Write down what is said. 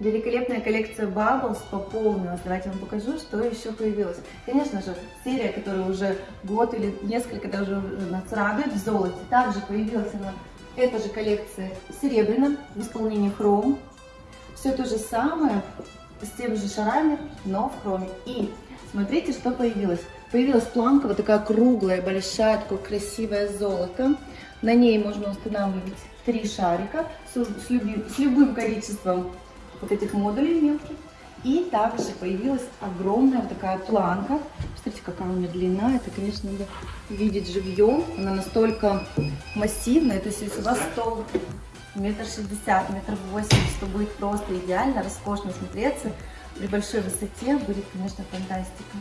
Великолепная коллекция Bubbles пополнилась. Давайте вам покажу, что еще появилось. Конечно же, серия, которая уже год или несколько даже нас радует в золоте. Также появилась она, эта же коллекция в серебряном, в исполнении хром. Все то же самое, с теми же шарами, но в хроме. И смотрите, что появилось. Появилась планка вот такая круглая, большая, такое красивое золото. На ней можно устанавливать три шарика с, с, любым, с любым количеством вот этих модулей мелких. И также появилась огромная вот такая планка. Смотрите, какая у нее длина. Это, конечно, надо видеть живьем. Она настолько массивная. То есть, если у вас стол метр шестьдесят, метр восемьдесят, то будет просто идеально, роскошно смотреться. При большой высоте будет, конечно, фантастика.